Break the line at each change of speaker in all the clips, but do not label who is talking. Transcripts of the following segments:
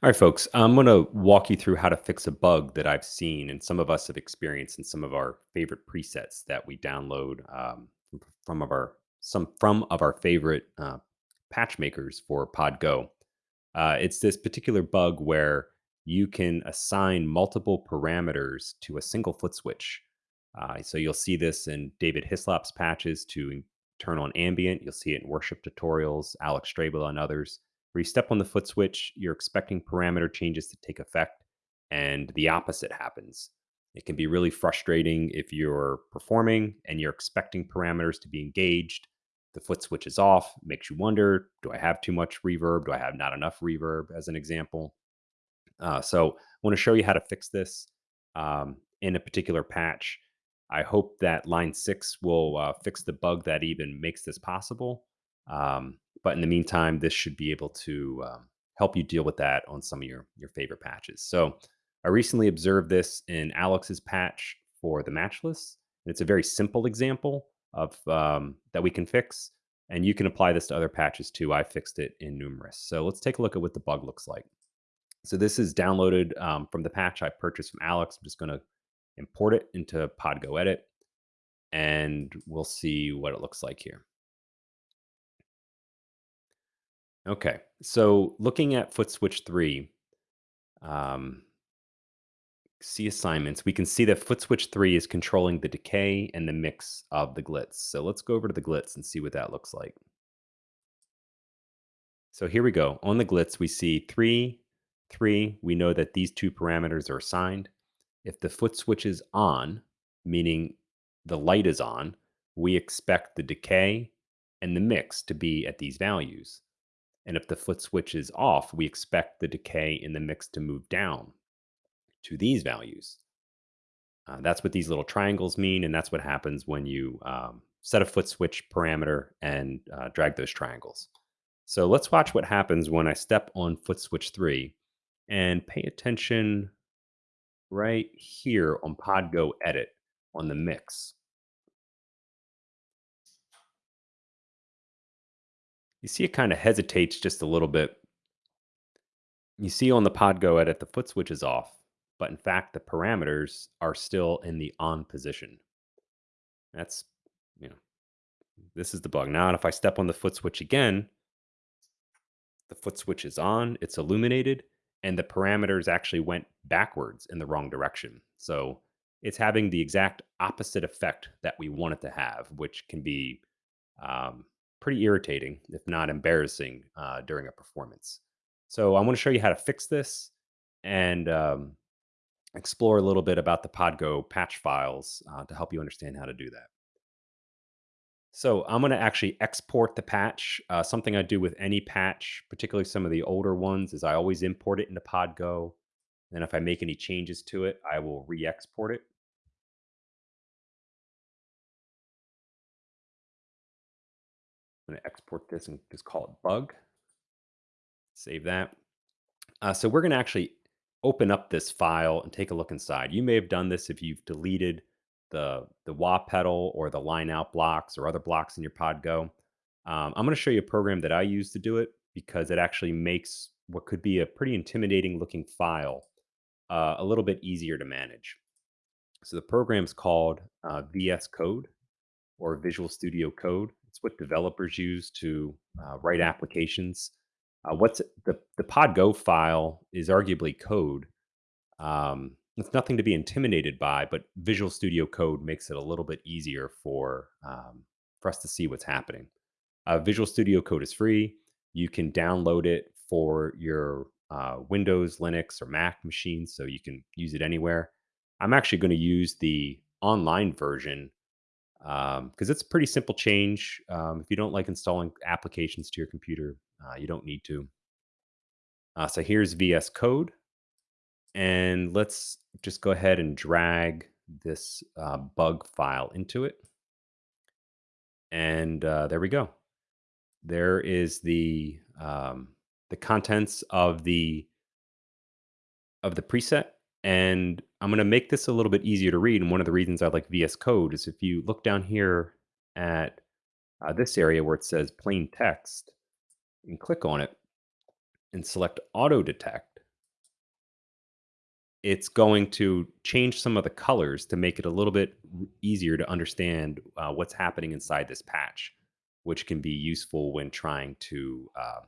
All right, folks, I'm going to walk you through how to fix a bug that I've seen and some of us have experienced in some of our favorite presets that we download um, from of our some from of our favorite uh, patch makers for PodGo. Uh, it's this particular bug where you can assign multiple parameters to a single foot switch. Uh, so you'll see this in David Hislop's patches to turn on ambient. You'll see it in worship tutorials, Alex Strabel and others. Where you step on the foot switch, you're expecting parameter changes to take effect, and the opposite happens. It can be really frustrating if you're performing and you're expecting parameters to be engaged the foot switch is off, makes you wonder, do I have too much reverb? Do I have not enough reverb, as an example? Uh, so I want to show you how to fix this um, in a particular patch. I hope that Line 6 will uh, fix the bug that even makes this possible. Um, but in the meantime, this should be able to um, help you deal with that on some of your, your favorite patches. So I recently observed this in Alex's patch for the matchless. And it's a very simple example of um, that we can fix. And you can apply this to other patches too. I fixed it in Numerous. So let's take a look at what the bug looks like. So this is downloaded um, from the patch I purchased from Alex. I'm just going to import it into Podgo Edit, and we'll see what it looks like here. Okay, so looking at foot switch 3, um, see assignments, we can see that foot switch 3 is controlling the decay and the mix of the glitz. So let's go over to the glitz and see what that looks like. So here we go. On the glitz, we see 3, 3. We know that these two parameters are assigned. If the foot switch is on, meaning the light is on, we expect the decay and the mix to be at these values. And if the foot switch is off, we expect the decay in the mix to move down to these values. Uh, that's what these little triangles mean, and that's what happens when you um, set a foot switch parameter and uh, drag those triangles. So let's watch what happens when I step on foot switch 3 and pay attention right here on Podgo Edit on the mix. You see it kind of hesitates just a little bit. You see on the Podgo Edit, the foot switch is off, but in fact, the parameters are still in the on position. That's, you know, this is the bug. Now, if I step on the foot switch again, the foot switch is on, it's illuminated, and the parameters actually went backwards in the wrong direction. So it's having the exact opposite effect that we want it to have, which can be um, pretty irritating, if not embarrassing, uh, during a performance. So I want to show you how to fix this and um, explore a little bit about the Podgo patch files uh, to help you understand how to do that. So I'm going to actually export the patch. Uh, something I do with any patch, particularly some of the older ones, is I always import it into Podgo. And if I make any changes to it, I will re-export it. I'm going to export this and just call it bug. Save that. Uh, so we're going to actually open up this file and take a look inside. You may have done this if you've deleted the, the wah pedal or the line out blocks or other blocks in your Podgo. Um, I'm going to show you a program that I use to do it because it actually makes what could be a pretty intimidating looking file uh, a little bit easier to manage. So the program is called uh, VS Code or Visual Studio Code. It's what developers use to uh, write applications. Uh, what's the the PodGo file is arguably code. Um, it's nothing to be intimidated by, but Visual Studio Code makes it a little bit easier for um, for us to see what's happening. Uh, Visual Studio Code is free. You can download it for your uh, Windows, Linux, or Mac machines, so you can use it anywhere. I'm actually going to use the online version because um, it's a pretty simple change. Um, if you don't like installing applications to your computer, uh, you don't need to. Uh, so here's VS Code. And let's just go ahead and drag this uh, bug file into it. And uh, there we go. There is the um, the contents of the of the preset and I'm going to make this a little bit easier to read. And one of the reasons I like VS Code is if you look down here at uh, this area where it says plain text and click on it and select auto detect, it's going to change some of the colors to make it a little bit easier to understand uh, what's happening inside this patch, which can be useful when trying to uh,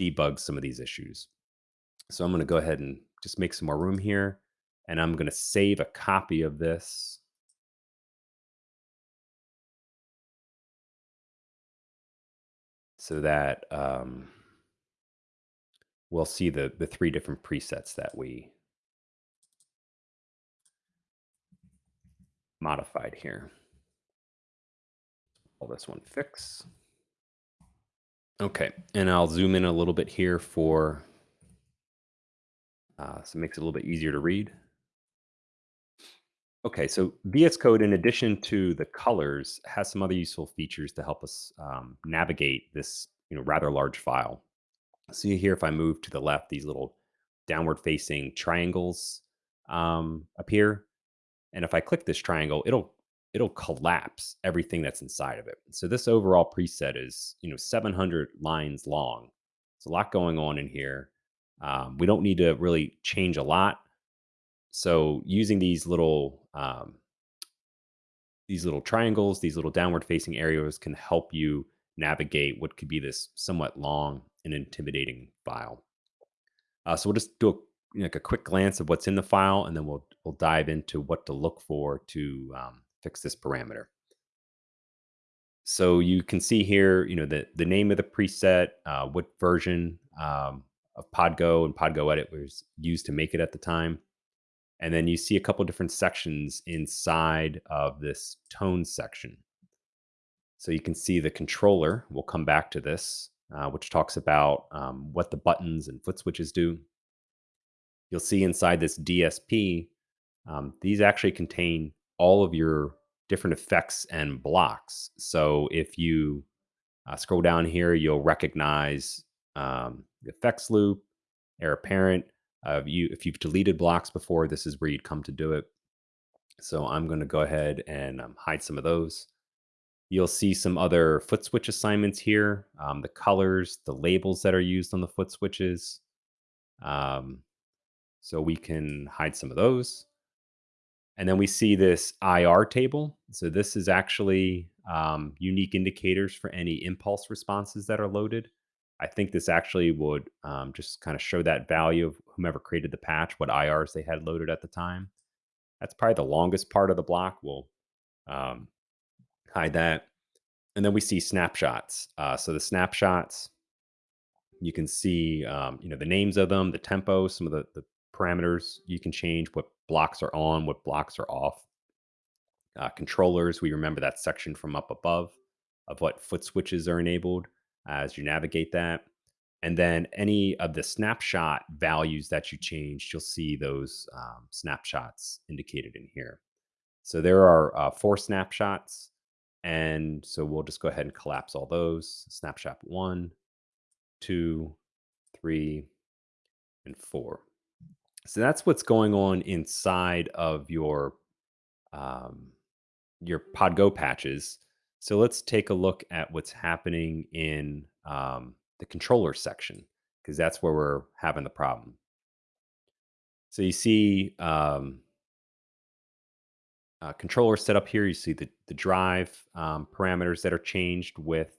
debug some of these issues. So I'm going to go ahead and just make some more room here, and I'm going to save a copy of this so that um, we'll see the the three different presets that we modified here. Call this one fix. Okay, and I'll zoom in a little bit here for uh, so it makes it a little bit easier to read. Okay, so VS Code, in addition to the colors, has some other useful features to help us um, navigate this you know rather large file. See here, if I move to the left, these little downward facing triangles um, appear. And if I click this triangle, it'll it'll collapse everything that's inside of it. So this overall preset is you know 700 lines long. It's a lot going on in here. Um, we don't need to really change a lot. So using these little um, these little triangles, these little downward facing areas can help you navigate what could be this somewhat long and intimidating file. Uh, so we'll just do a, like a quick glance of what's in the file, and then we'll we'll dive into what to look for to um, fix this parameter. So you can see here, you know, the the name of the preset, uh, what version um, of Podgo and Podgo Edit was used to make it at the time, and then you see a couple different sections inside of this tone section. So you can see the controller. We'll come back to this, uh, which talks about um, what the buttons and foot switches do. You'll see inside this DSP, um, these actually contain all of your different effects and blocks. So if you uh, scroll down here, you'll recognize um, effects loop, heir apparent. Uh, you, if you've deleted blocks before, this is where you'd come to do it. So I'm going to go ahead and um, hide some of those. You'll see some other foot switch assignments here, um, the colors, the labels that are used on the foot switches. Um, so we can hide some of those. And then we see this IR table. So this is actually um, unique indicators for any impulse responses that are loaded. I think this actually would um, just kind of show that value of whomever created the patch, what IRs they had loaded at the time. That's probably the longest part of the block. We'll um, hide that. And then we see snapshots. Uh, so the snapshots, you can see, um, you know, the names of them, the tempo, some of the, the parameters you can change, what blocks are on, what blocks are off. Uh, controllers, we remember that section from up above of what foot switches are enabled as you navigate that. And then any of the snapshot values that you changed, you'll see those um, snapshots indicated in here. So there are uh, four snapshots. And so we'll just go ahead and collapse all those. Snapshot one, two, three, and four. So that's what's going on inside of your um, your Podgo patches. So let's take a look at what's happening in um, the controller section because that's where we're having the problem. So you see um, uh, controller set up here. You see the, the drive um, parameters that are changed with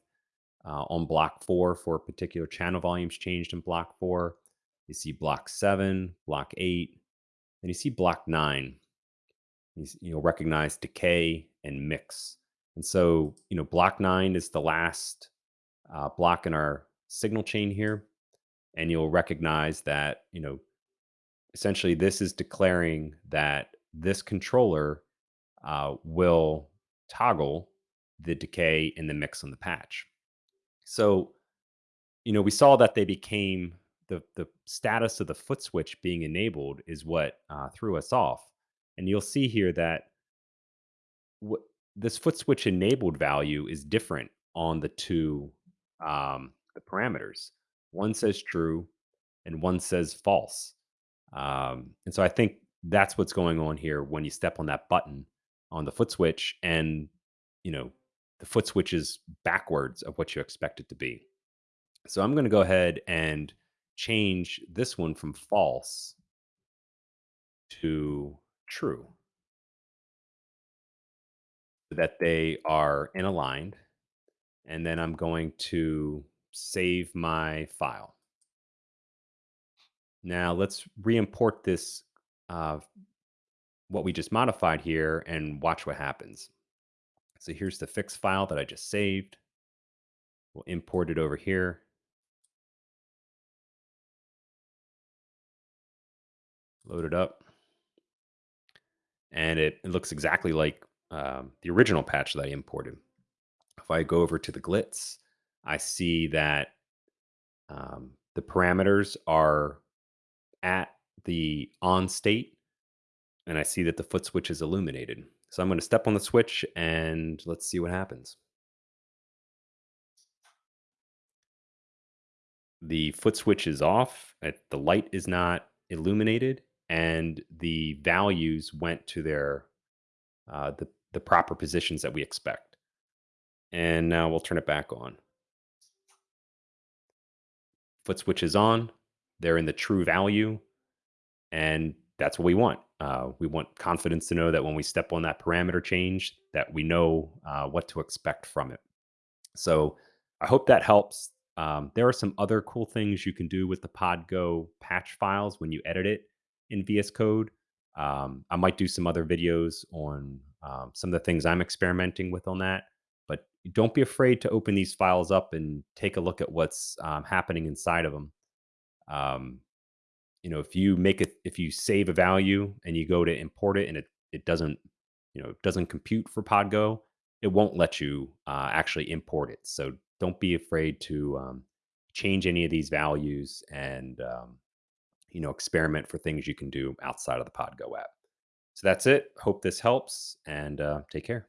uh, on block four for particular channel volumes changed in block four. You see block seven, block eight, and you see block nine. You, you'll recognize decay and mix. And so, you know, block nine is the last uh, block in our signal chain here. And you'll recognize that, you know, essentially this is declaring that this controller uh, will toggle the decay and the mix on the patch. So, you know, we saw that they became the the status of the foot switch being enabled is what uh, threw us off. And you'll see here that this foot switch enabled value is different on the two um, the parameters. One says true, and one says false. Um, and so I think that's what's going on here when you step on that button on the foot switch, and you know the foot switch is backwards of what you expect it to be. So I'm going to go ahead and change this one from false to true that they are in aligned. And then I'm going to save my file. Now let's re-import this, uh, what we just modified here and watch what happens. So here's the fix file that I just saved. We'll import it over here. Load it up. And it, it looks exactly like um, the original patch that I imported. If I go over to the glitz, I see that um, the parameters are at the on state, and I see that the foot switch is illuminated. So I'm going to step on the switch and let's see what happens. The foot switch is off, uh, the light is not illuminated, and the values went to their uh, the the proper positions that we expect. And now we'll turn it back on. Foot switch is on. They're in the true value, and that's what we want. Uh, we want confidence to know that when we step on that parameter change, that we know uh, what to expect from it. So I hope that helps. Um, there are some other cool things you can do with the Podgo patch files when you edit it in VS Code. Um, I might do some other videos on um, some of the things I'm experimenting with on that. But don't be afraid to open these files up and take a look at what's um, happening inside of them. Um, you know, if you make it, if you save a value and you go to import it and it it doesn't, you know, doesn't compute for Podgo, it won't let you uh, actually import it. So don't be afraid to um, change any of these values and um, you know experiment for things you can do outside of the Podgo app. So that's it. Hope this helps and uh, take care.